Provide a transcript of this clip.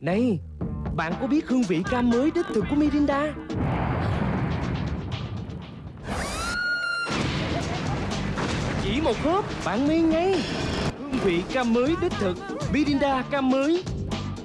Này, Bạn có biết hương vị cam mới đích thực của Mirinda? Chỉ một hớp, bạn ngây ngay. Hương vị cam mới đích thực, Mirinda cam mới.